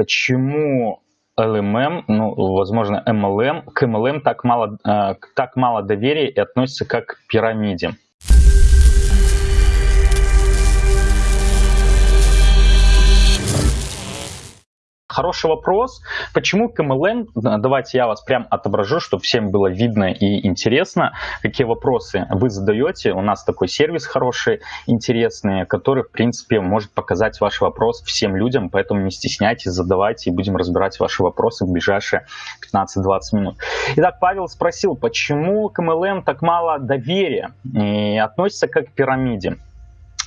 почему LMM, ну, возможно, MLM, к MLM так мало, э, так мало доверия и относится как к пирамиде. Хороший вопрос. Почему к MLM? Давайте я вас прям отображу, чтобы всем было видно и интересно, какие вопросы вы задаете. У нас такой сервис хороший, интересный, который, в принципе, может показать ваш вопрос всем людям, поэтому не стесняйтесь, задавайте, и будем разбирать ваши вопросы в ближайшие 15-20 минут. Итак, Павел спросил, почему к MLM так мало доверия и относится как к пирамиде.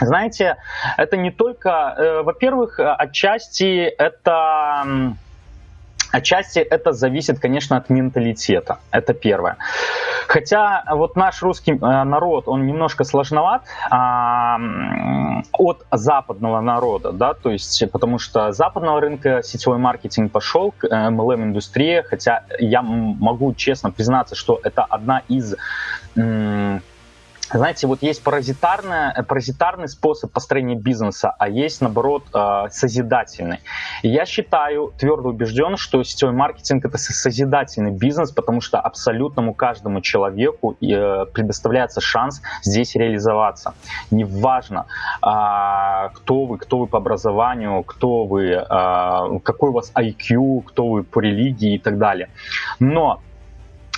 Знаете, это не только, э, во-первых, отчасти это... Отчасти это зависит, конечно, от менталитета. Это первое. Хотя вот наш русский э, народ, он немножко сложноват а, от западного народа, да, то есть потому что западного рынка сетевой маркетинг пошел MLM-индустрии, хотя я могу честно признаться, что это одна из знаете, вот есть паразитарный, паразитарный способ построения бизнеса, а есть, наоборот, э, созидательный. Я считаю, твердо убежден, что сетевой маркетинг – это созидательный бизнес, потому что абсолютному каждому человеку э, предоставляется шанс здесь реализоваться. Неважно, а, кто вы, кто вы по образованию, кто вы, а, какой у вас IQ, кто вы по религии и так далее. Но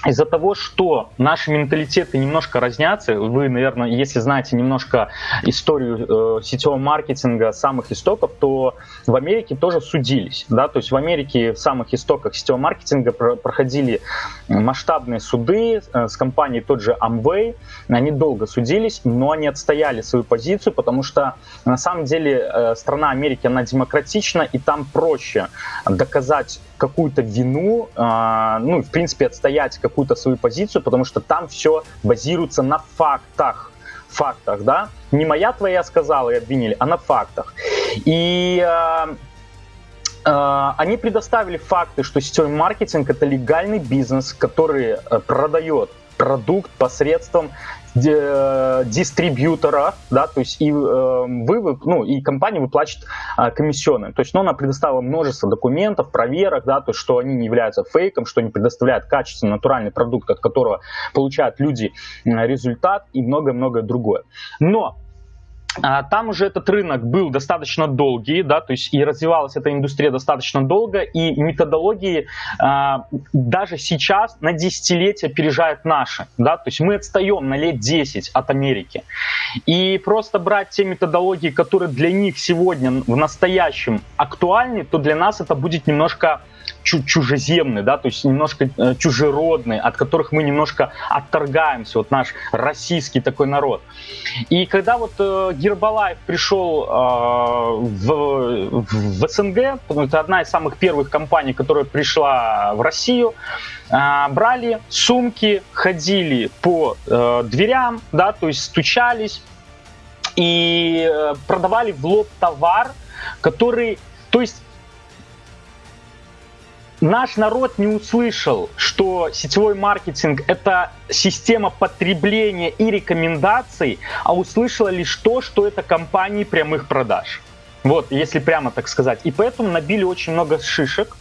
из-за того, что наши менталитеты немножко разнятся, вы, наверное, если знаете немножко историю э, сетевого маркетинга самых истоков, то в Америке тоже судились. Да? То есть в Америке в самых истоках сетевого маркетинга про проходили масштабные суды э, с компанией тот же Amway. Они долго судились, но они отстояли свою позицию, потому что на самом деле э, страна Америки, она демократична, и там проще доказать какую-то вину, э, ну, в принципе, отстоять какую-то свою позицию, потому что там все базируется на фактах. Фактах, да? Не моя твоя сказала и обвинили, а на фактах. И э, э, они предоставили факты, что сетевой маркетинг это легальный бизнес, который э, продает продукт посредством дистрибьютора, да, то есть и э, вы, ну, и компания выплачивает э, комиссионные. То есть, ну, она предоставила множество документов, проверок, да, то есть, что они не являются фейком, что они предоставляют качественный натуральный продукт, от которого получают люди результат и многое-многое другое. Но а, там уже этот рынок был достаточно долгий, да, то есть и развивалась эта индустрия достаточно долго, и методологии а, даже сейчас на десятилетия опережают наши, да, то есть мы отстаем на лет 10 от Америки. И просто брать те методологии, которые для них сегодня в настоящем актуальны, то для нас это будет немножко чужеземные, да, то есть немножко э, чужеродные, от которых мы немножко отторгаемся, вот наш российский такой народ. И когда вот э, Гербалаев пришел э, в, в СНГ, это одна из самых первых компаний, которая пришла в Россию, брали сумки, ходили по дверям, да, то есть стучались и продавали в лоб товар, который, то есть наш народ не услышал, что сетевой маркетинг – это система потребления и рекомендаций, а услышала лишь то, что это компании прямых продаж. Вот, если прямо так сказать. И поэтому набили очень много шишек,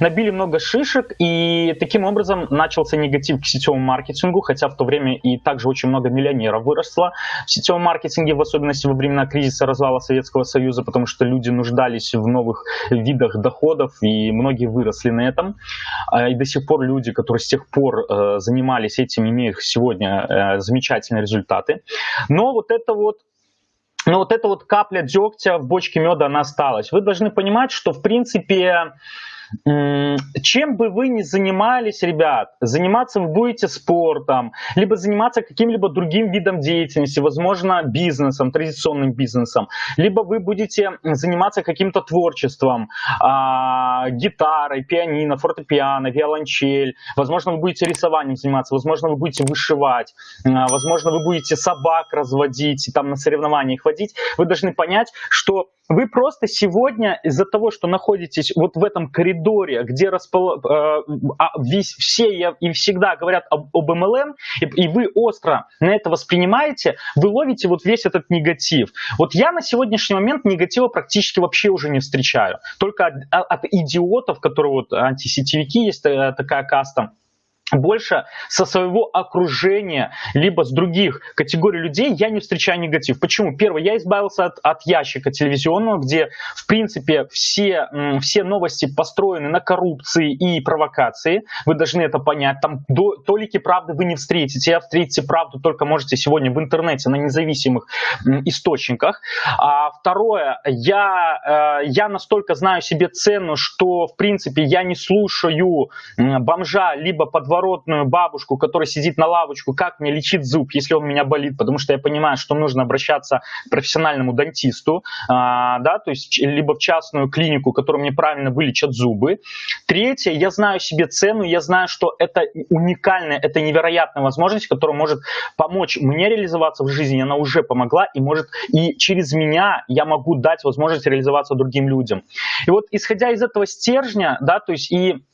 Набили много шишек, и таким образом начался негатив к сетевому маркетингу, хотя в то время и также очень много миллионеров выросло в сетевом маркетинге, в особенности во времена кризиса развала Советского Союза, потому что люди нуждались в новых видах доходов, и многие выросли на этом. А, и до сих пор люди, которые с тех пор э, занимались этим, имеют сегодня э, замечательные результаты. Но вот это вот но вот эта вот капля дегтя в бочке меда, она осталась. Вы должны понимать, что в принципе чем бы вы ни занимались, ребят, заниматься вы будете спортом, либо заниматься каким-либо другим видом деятельности, возможно, бизнесом, традиционным бизнесом, либо вы будете заниматься каким-то творчеством, а, гитарой, пианино, фортепиано, виолончель, возможно, вы будете рисованием заниматься, возможно, вы будете вышивать, а, возможно, вы будете собак разводить, там на соревнованиях водить, вы должны понять, что вы просто сегодня из-за того, что находитесь вот в этом коридоре, коридоре, где распол... э, а, весь, все и всегда говорят об, об MLM, и, и вы остро на это воспринимаете, вы ловите вот весь этот негатив. Вот я на сегодняшний момент негатива практически вообще уже не встречаю. Только от, от идиотов, которые вот антисетевики, есть э, такая каста, больше со своего окружения, либо с других категорий людей я не встречаю негатив. Почему? Первое, я избавился от, от ящика телевизионного, где, в принципе, все, все новости построены на коррупции и провокации. Вы должны это понять. Там до, толики правды вы не встретите. А встретите правду только можете сегодня в интернете на независимых источниках. А второе, я, э, я настолько знаю себе цену, что, в принципе, я не слушаю бомжа либо подвора подворотную бабушку, которая сидит на лавочку, как мне лечить зуб, если он у меня болит, потому что я понимаю, что нужно обращаться к профессиональному дантисту, а, да, то есть либо в частную клинику, которая мне правильно вылечат зубы. Третье, я знаю себе цену, я знаю, что это уникальная, это невероятная возможность, которая может помочь мне реализоваться в жизни, она уже помогла и может, и через меня я могу дать возможность реализоваться другим людям. И вот исходя из этого стержня, да, то есть и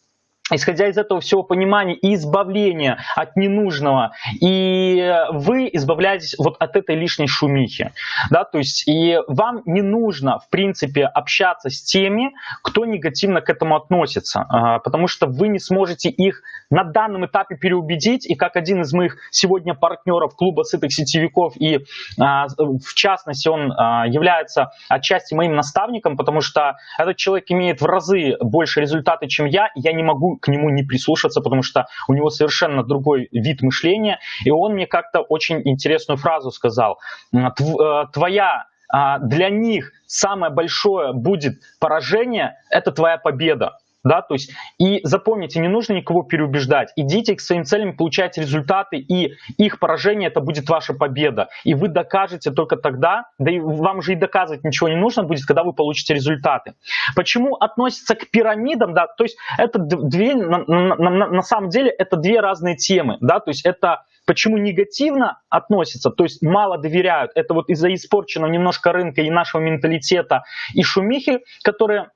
исходя из этого всего понимания и избавления от ненужного, и вы избавляетесь вот от этой лишней шумихи, да, то есть и вам не нужно, в принципе, общаться с теми, кто негативно к этому относится, а, потому что вы не сможете их на данном этапе переубедить, и как один из моих сегодня партнеров клуба сытых сетевиков, и а, в частности он а, является отчасти моим наставником, потому что этот человек имеет в разы больше результаты, чем я, и я не могу к нему не прислушаться, потому что у него совершенно другой вид мышления. И он мне как-то очень интересную фразу сказал. Э, твоя а, для них самое большое будет поражение, это твоя победа да, то есть и запомните, не нужно никого переубеждать, идите к своим целям, получайте результаты, и их поражение это будет ваша победа, и вы докажете только тогда, да и вам же и доказывать ничего не нужно будет, когда вы получите результаты. Почему относится к пирамидам, да, то есть это две, на, на, на, на самом деле это две разные темы, да, то есть это Почему негативно относятся, то есть мало доверяют, это вот из-за испорченного немножко рынка и нашего менталитета. И шумихи, которые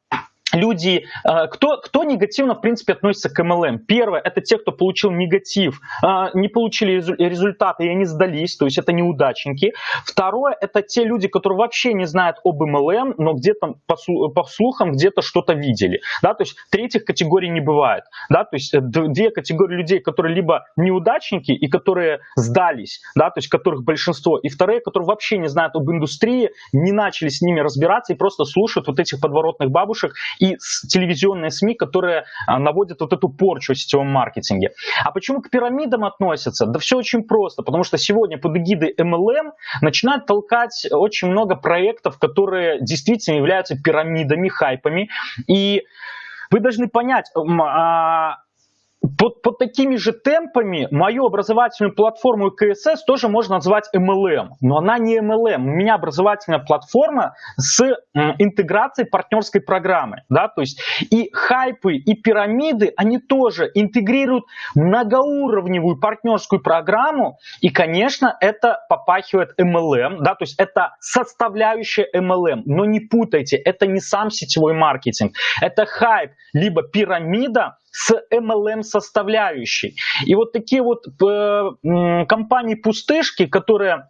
люди, э, кто, кто негативно, в принципе, относится к MLM? Первое, это те, кто получил негатив, э, не получили результаты и они сдались, то есть это неудачники. Второе, это те люди, которые вообще не знают об MLM, но где-то по слухам где-то что-то видели. Да? То есть третьих категорий не бывает. Да? То есть э, две категории людей, которые либо неудачники и которые сдались, да? то есть которых большинство, и вторые, которые вообще не знают об индустрии, не начали с ними разбираться и просто слушают вот этих подворотных бабушек и телевизионные СМИ, которые а, наводят вот эту порчу в сетевом маркетинге. А почему к пирамидам относятся? Да все очень просто, потому что сегодня под эгидой MLM начинают толкать очень много проектов, которые действительно являются пирамидами, хайпами. И вы должны понять, а, под, под такими же темпами мою образовательную платформу КСС тоже можно назвать MLM, но она не MLM. У меня образовательная платформа с интеграцией партнерской программы. Да? То есть и хайпы, и пирамиды, они тоже интегрируют многоуровневую партнерскую программу, и, конечно, это попахивает MLM, да? то есть это составляющая MLM, но не путайте, это не сам сетевой маркетинг, это хайп, либо пирамида, с MLM составляющей. И вот такие вот э, компании-пустышки, которые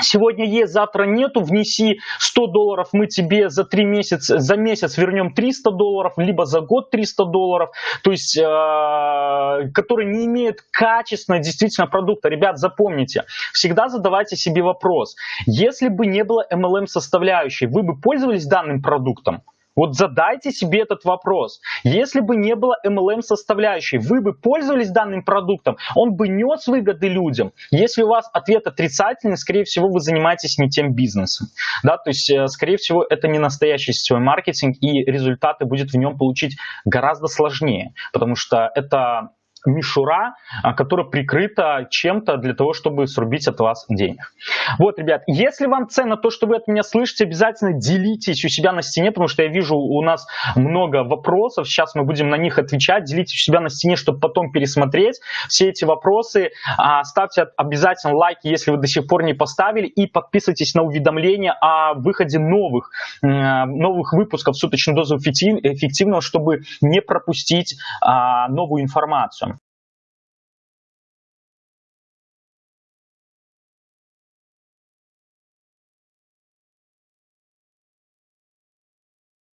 Сегодня есть, завтра нету, внеси 100 долларов, мы тебе за 3 месяца, за месяц вернем 300 долларов, либо за год 300 долларов, то есть, э, которые не имеют качественного действительно продукта. Ребят, запомните, всегда задавайте себе вопрос, если бы не было MLM составляющей, вы бы пользовались данным продуктом? Вот задайте себе этот вопрос. Если бы не было MLM составляющей, вы бы пользовались данным продуктом, он бы нес выгоды людям. Если у вас ответ отрицательный, скорее всего, вы занимаетесь не тем бизнесом. Да, то есть, э, скорее всего, это не настоящий сетевой маркетинг, и результаты будет в нем получить гораздо сложнее, потому что это мишура, которая прикрыта чем-то для того, чтобы срубить от вас денег. Вот, ребят, если вам ценно то, что вы от меня слышите, обязательно делитесь у себя на стене, потому что я вижу у нас много вопросов, сейчас мы будем на них отвечать, делитесь у себя на стене, чтобы потом пересмотреть все эти вопросы, ставьте обязательно лайки, если вы до сих пор не поставили, и подписывайтесь на уведомления о выходе новых, новых выпусков суточной дозы эффективного, чтобы не пропустить новую информацию.